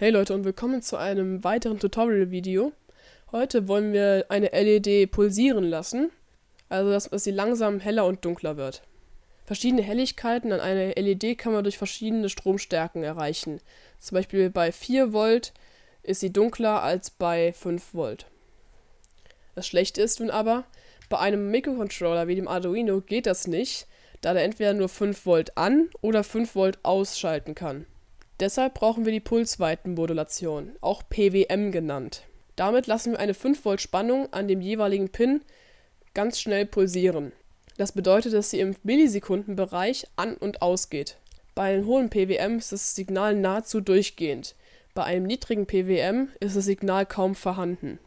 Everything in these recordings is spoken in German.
Hey Leute und willkommen zu einem weiteren Tutorial-Video. Heute wollen wir eine LED pulsieren lassen, also dass, dass sie langsam heller und dunkler wird. Verschiedene Helligkeiten an einer LED kann man durch verschiedene Stromstärken erreichen. Zum Beispiel bei 4 Volt ist sie dunkler als bei 5 Volt. Das Schlechte ist nun aber, bei einem Mikrocontroller wie dem Arduino geht das nicht, da der entweder nur 5 Volt an oder 5 Volt ausschalten kann. Deshalb brauchen wir die Pulsweitenmodulation, auch PWM genannt. Damit lassen wir eine 5 Volt Spannung an dem jeweiligen Pin ganz schnell pulsieren. Das bedeutet, dass sie im Millisekundenbereich an und ausgeht. Bei einem hohen PWM ist das Signal nahezu durchgehend. Bei einem niedrigen PWM ist das Signal kaum vorhanden.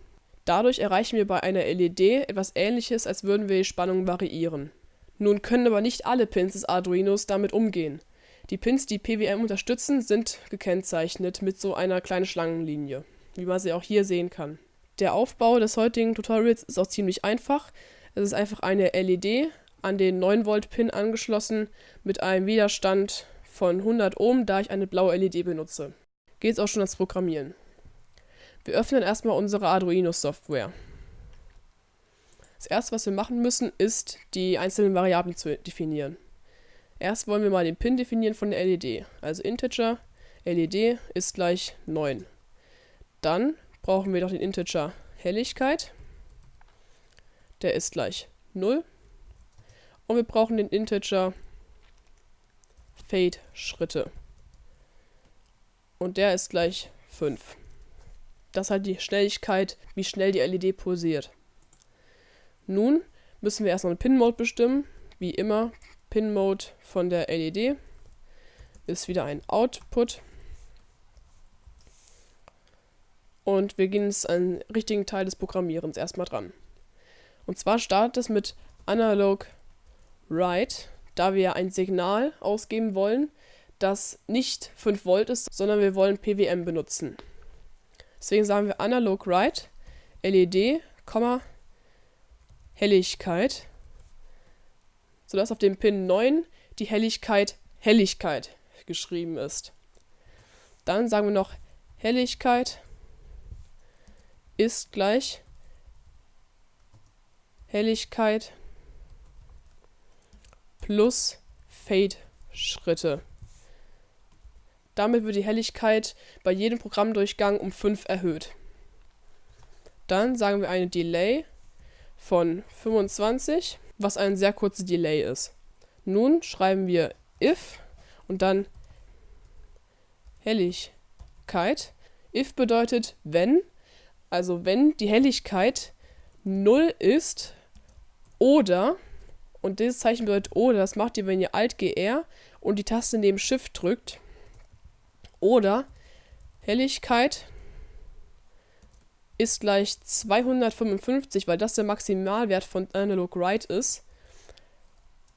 Dadurch erreichen wir bei einer LED etwas ähnliches, als würden wir die Spannung variieren. Nun können aber nicht alle Pins des Arduinos damit umgehen. Die Pins, die PWM unterstützen, sind gekennzeichnet mit so einer kleinen Schlangenlinie, wie man sie auch hier sehen kann. Der Aufbau des heutigen Tutorials ist auch ziemlich einfach. Es ist einfach eine LED an den 9 Volt Pin angeschlossen mit einem Widerstand von 100 Ohm, da ich eine blaue LED benutze. Geht es auch schon ans Programmieren. Wir öffnen erstmal unsere Arduino Software. Das erste, was wir machen müssen, ist die einzelnen Variablen zu definieren. Erst wollen wir mal den Pin definieren von der LED. Also Integer LED ist gleich 9. Dann brauchen wir noch den Integer Helligkeit. Der ist gleich 0. Und wir brauchen den Integer Fade Schritte. Und der ist gleich 5. Das ist halt die Schnelligkeit, wie schnell die LED pulsiert. Nun müssen wir erstmal einen Pin-Mode bestimmen. Wie immer Pin-Mode von der LED ist wieder ein Output. Und wir gehen jetzt an den richtigen Teil des Programmierens erstmal dran. Und zwar startet es mit Analog Write, da wir ein Signal ausgeben wollen, das nicht 5 Volt ist, sondern wir wollen PWM benutzen. Deswegen sagen wir Analog Write LED, Helligkeit sodass auf dem Pin 9 die Helligkeit Helligkeit geschrieben ist. Dann sagen wir noch Helligkeit ist gleich Helligkeit plus Fade-Schritte. Damit wird die Helligkeit bei jedem Programmdurchgang um 5 erhöht. Dann sagen wir eine Delay von 25 was ein sehr kurzes Delay ist. Nun schreiben wir if und dann Helligkeit. If bedeutet wenn, also wenn die Helligkeit 0 ist oder, und dieses Zeichen bedeutet oder, das macht ihr, wenn ihr Alt GR und die Taste neben Shift drückt, oder Helligkeit ist gleich 255, weil das der Maximalwert von Analog Write ist,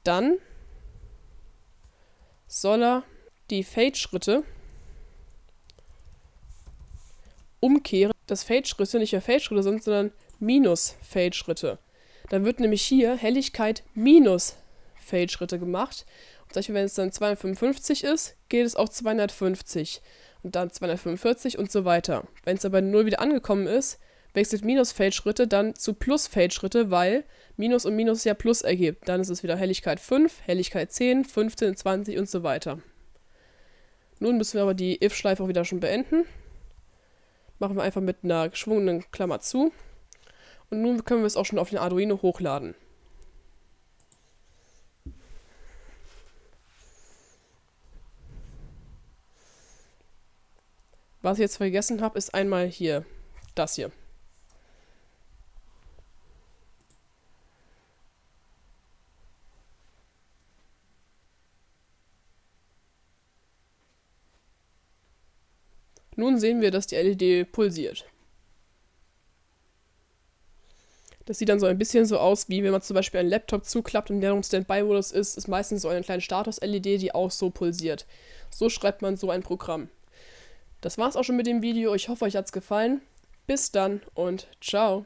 dann soll er die Fade-Schritte umkehren, dass Fade-Schritte nicht mehr Fade-Schritte sind, sondern minus Fade-Schritte. Dann wird nämlich hier Helligkeit minus Fade-Schritte gemacht. Und zum Beispiel, wenn es dann 255 ist, geht es auf 250 und dann 245 und so weiter. Wenn es aber 0 wieder angekommen ist, wechselt Minus-Feldschritte dann zu Plus-Feldschritte, weil Minus und Minus ja Plus ergibt. Dann ist es wieder Helligkeit 5, Helligkeit 10, 15, 20 und so weiter. Nun müssen wir aber die if-Schleife auch wieder schon beenden. Machen wir einfach mit einer geschwungenen Klammer zu. Und nun können wir es auch schon auf den Arduino hochladen. Was ich jetzt vergessen habe, ist einmal hier das hier. Nun sehen wir, dass die LED pulsiert. Das sieht dann so ein bisschen so aus, wie wenn man zum Beispiel einen Laptop zuklappt und der im Standby-Modus ist, ist meistens so eine kleine Status-LED, die auch so pulsiert. So schreibt man so ein Programm. Das war's auch schon mit dem Video. Ich hoffe, euch hat's gefallen. Bis dann und ciao.